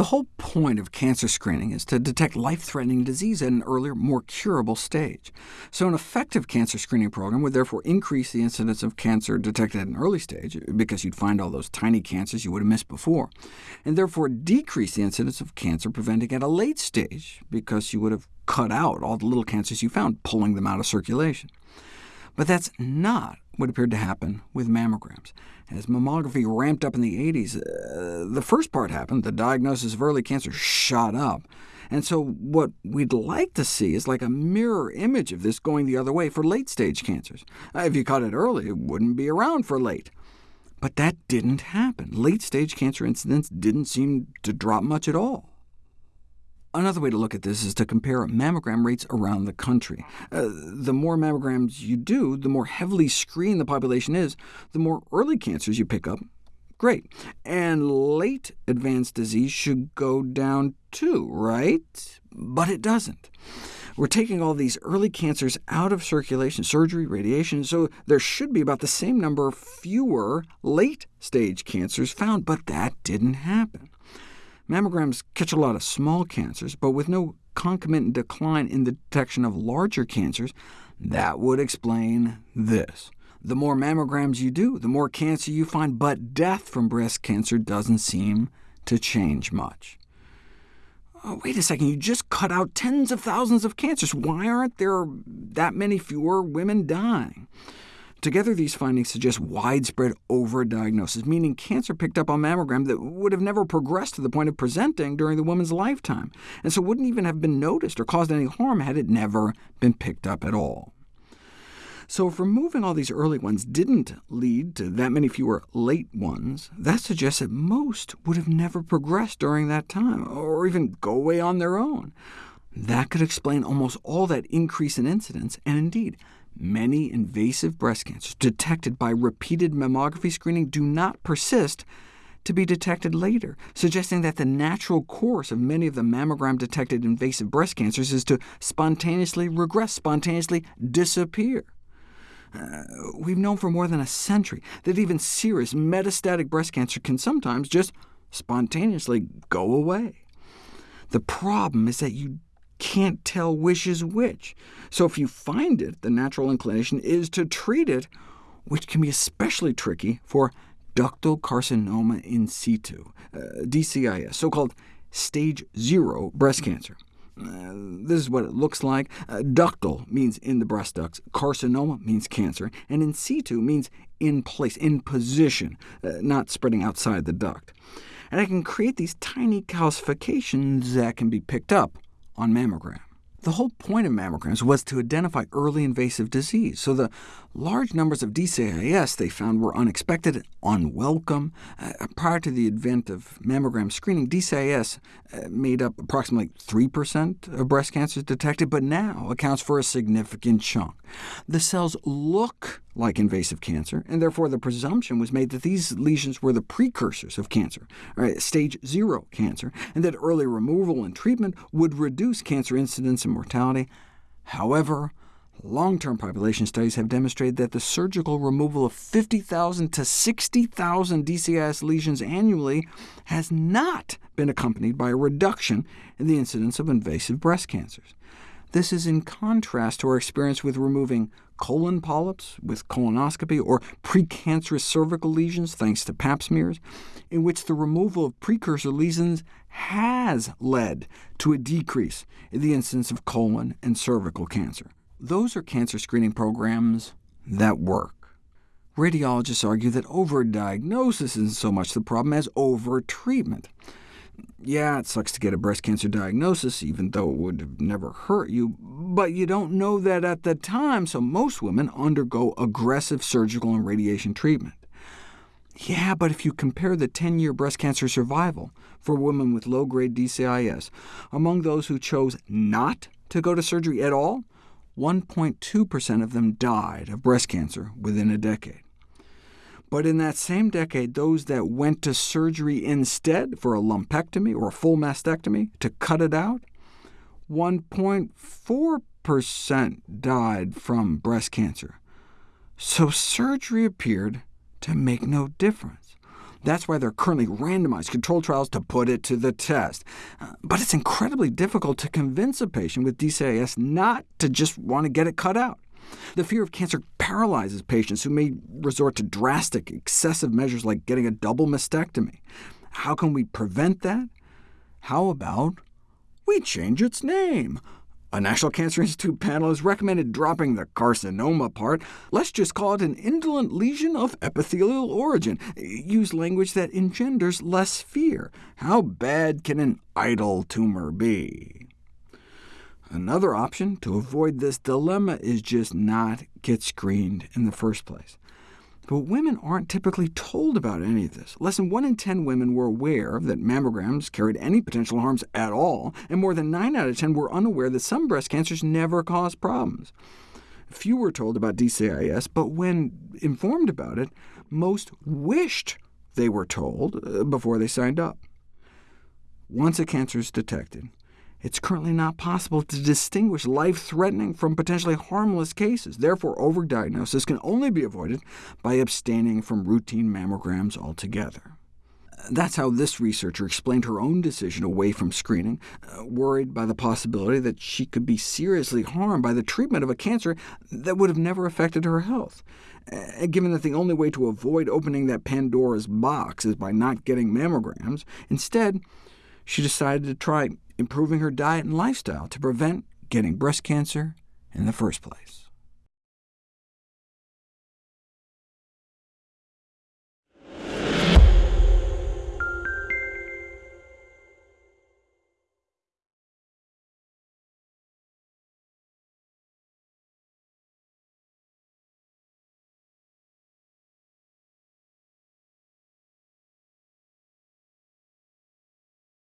The whole point of cancer screening is to detect life-threatening disease at an earlier, more curable stage. So an effective cancer screening program would therefore increase the incidence of cancer detected at an early stage, because you'd find all those tiny cancers you would have missed before, and therefore decrease the incidence of cancer preventing at a late stage, because you would have cut out all the little cancers you found, pulling them out of circulation. But that's not what appeared to happen with mammograms. As mammography ramped up in the 80s, uh, the first part happened, the diagnosis of early cancer shot up. And so what we'd like to see is like a mirror image of this going the other way for late-stage cancers. Uh, if you caught it early, it wouldn't be around for late. But that didn't happen. Late-stage cancer incidence didn't seem to drop much at all. Another way to look at this is to compare mammogram rates around the country. Uh, the more mammograms you do, the more heavily screened the population is, the more early cancers you pick up. Great. And late advanced disease should go down too, right? But it doesn't. We're taking all these early cancers out of circulation, surgery, radiation, so there should be about the same number fewer late-stage cancers found, but that didn't happen. Mammograms catch a lot of small cancers, but with no concomitant decline in the detection of larger cancers, that would explain this. The more mammograms you do, the more cancer you find, but death from breast cancer doesn't seem to change much. Oh, wait a second, you just cut out tens of thousands of cancers. Why aren't there that many fewer women dying? Together, these findings suggest widespread overdiagnosis, meaning cancer picked up on mammogram that would have never progressed to the point of presenting during the woman's lifetime, and so wouldn't even have been noticed or caused any harm had it never been picked up at all. So if removing all these early ones didn't lead to that many fewer late ones, that suggests that most would have never progressed during that time, or even go away on their own. That could explain almost all that increase in incidence, and indeed, Many invasive breast cancers detected by repeated mammography screening do not persist to be detected later, suggesting that the natural course of many of the mammogram-detected invasive breast cancers is to spontaneously regress, spontaneously disappear. Uh, we've known for more than a century that even serious metastatic breast cancer can sometimes just spontaneously go away. The problem is that you can't tell which is which. So if you find it, the natural inclination is to treat it, which can be especially tricky for ductal carcinoma in situ, uh, DCIS, so-called stage zero breast cancer. Uh, this is what it looks like. Uh, ductal means in the breast ducts, carcinoma means cancer, and in situ means in place, in position, uh, not spreading outside the duct. And I can create these tiny calcifications that can be picked up on mammogram. The whole point of mammograms was to identify early invasive disease, so the large numbers of DCIS they found were unexpected, unwelcome. Uh, prior to the advent of mammogram screening, DCIS uh, made up approximately 3% of breast cancers detected, but now accounts for a significant chunk. The cells look like invasive cancer, and therefore the presumption was made that these lesions were the precursors of cancer, right, stage zero cancer, and that early removal and treatment would reduce cancer incidence and mortality. However, long-term population studies have demonstrated that the surgical removal of 50,000 to 60,000 DCIS lesions annually has not been accompanied by a reduction in the incidence of invasive breast cancers. This is in contrast to our experience with removing colon polyps with colonoscopy, or precancerous cervical lesions thanks to pap smears, in which the removal of precursor lesions has led to a decrease in the incidence of colon and cervical cancer. Those are cancer screening programs that work. Radiologists argue that overdiagnosis isn't so much the problem as overtreatment. Yeah, it sucks to get a breast cancer diagnosis, even though it would have never hurt you, but you don't know that at the time, so most women undergo aggressive surgical and radiation treatment. Yeah, but if you compare the 10-year breast cancer survival for women with low-grade DCIS among those who chose not to go to surgery at all, 1.2% of them died of breast cancer within a decade. But in that same decade, those that went to surgery instead for a lumpectomy or a full mastectomy to cut it out, 1.4% died from breast cancer. So surgery appeared to make no difference. That's why there are currently randomized controlled trials to put it to the test. Uh, but it's incredibly difficult to convince a patient with DCIS not to just want to get it cut out. The fear of cancer paralyzes patients who may resort to drastic, excessive measures like getting a double mastectomy. How can we prevent that? How about we change its name? A National Cancer Institute panel has recommended dropping the carcinoma part. Let's just call it an indolent lesion of epithelial origin. Use language that engenders less fear. How bad can an idle tumor be? Another option to avoid this dilemma is just not get screened in the first place. But women aren't typically told about any of this. Less than 1 in 10 women were aware that mammograms carried any potential harms at all, and more than 9 out of 10 were unaware that some breast cancers never cause problems. Few were told about DCIS, but when informed about it, most wished they were told uh, before they signed up. Once a cancer is detected, it's currently not possible to distinguish life-threatening from potentially harmless cases. Therefore, overdiagnosis can only be avoided by abstaining from routine mammograms altogether. That's how this researcher explained her own decision away from screening, uh, worried by the possibility that she could be seriously harmed by the treatment of a cancer that would have never affected her health. Uh, given that the only way to avoid opening that Pandora's box is by not getting mammograms, instead, she decided to try improving her diet and lifestyle to prevent getting breast cancer in the first place.